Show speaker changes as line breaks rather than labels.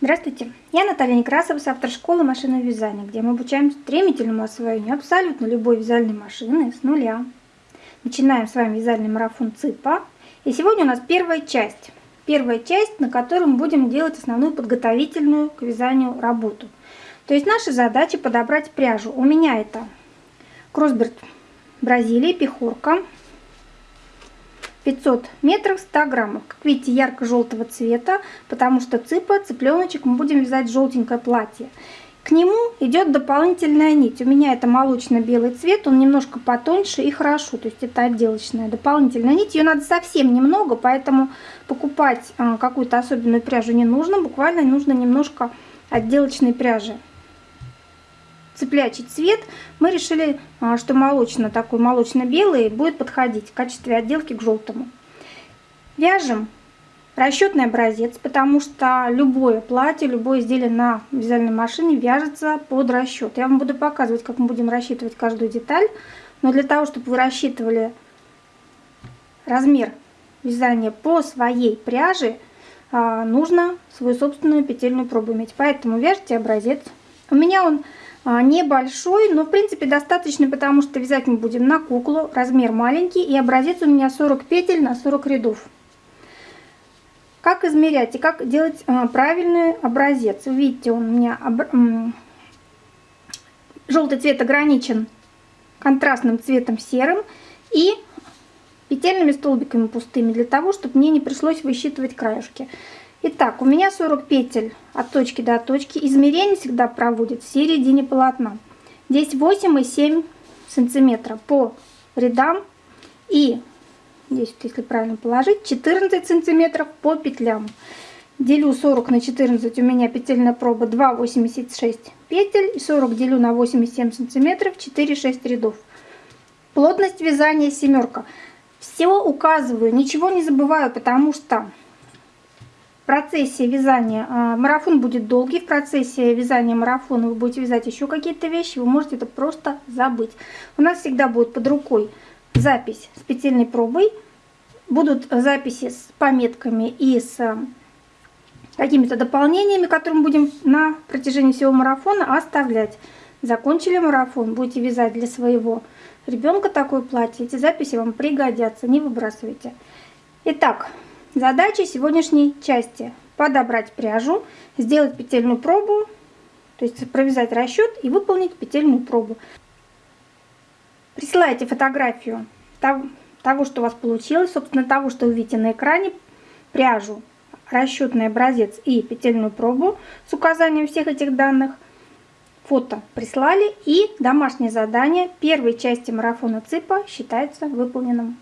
Здравствуйте, я Наталья Некрасова с автошколы машинного вязания, где мы обучаем стремительному освоению абсолютно любой вязальной машины с нуля. Начинаем с вами вязальный марафон ЦИПа. И сегодня у нас первая часть. Первая часть, на которой мы будем делать основную подготовительную к вязанию работу. То есть наша задача подобрать пряжу. У меня это Кроссберт Бразилия, пехорка, 500 метров 100 граммов. Как видите, ярко-желтого цвета, потому что цыпа, цыпленочек, мы будем вязать желтенькое платье. К нему идет дополнительная нить. У меня это молочно-белый цвет, он немножко потоньше и хорошо. То есть это отделочная дополнительная нить. Ее надо совсем немного, поэтому покупать а, какую-то особенную пряжу не нужно. Буквально нужно немножко отделочной пряжи цыплячий цвет, мы решили, а, что молочно такой молочно-белый будет подходить в качестве отделки к желтому. Вяжем расчетный образец, потому что любое платье, любое изделие на вязальной машине вяжется под расчет. Я вам буду показывать, как мы будем рассчитывать каждую деталь, но для того, чтобы вы рассчитывали размер вязания по своей пряже, а, нужно свою собственную петельную пробу иметь. Поэтому вяжите образец. У меня он а, небольшой, но в принципе достаточно, потому что вязать мы будем на куклу, размер маленький, и образец у меня 40 петель на 40 рядов. Как измерять и как делать а, правильный образец? Видите, он у меня об... желтый цвет ограничен контрастным цветом серым и петельными столбиками пустыми, для того, чтобы мне не пришлось высчитывать краешки. Итак, у меня 40 петель от точки до точки. Измерение всегда проводит в середине полотна. Здесь 8,7 сантиметра по рядам и здесь, если правильно положить, 14 сантиметров по петлям. Делю 40 на 14, у меня петельная проба 2,86 петель. И 40 делю на 8,7 сантиметров, 4,6 рядов. Плотность вязания семерка. Все указываю, ничего не забываю, потому что в процессе вязания, а, марафон будет долгий, в процессе вязания марафона вы будете вязать еще какие-то вещи, вы можете это просто забыть. У нас всегда будет под рукой запись с петельной пробой, будут записи с пометками и с а, какими-то дополнениями, которые мы будем на протяжении всего марафона оставлять. Закончили марафон, будете вязать для своего ребенка такое платье, эти записи вам пригодятся, не выбрасывайте. Итак, Задача сегодняшней части – подобрать пряжу, сделать петельную пробу, то есть провязать расчет и выполнить петельную пробу. Присылайте фотографию того, что у вас получилось, собственно, того, что вы видите на экране, пряжу, расчетный образец и петельную пробу с указанием всех этих данных. Фото прислали и домашнее задание первой части марафона ЦИПа считается выполненным.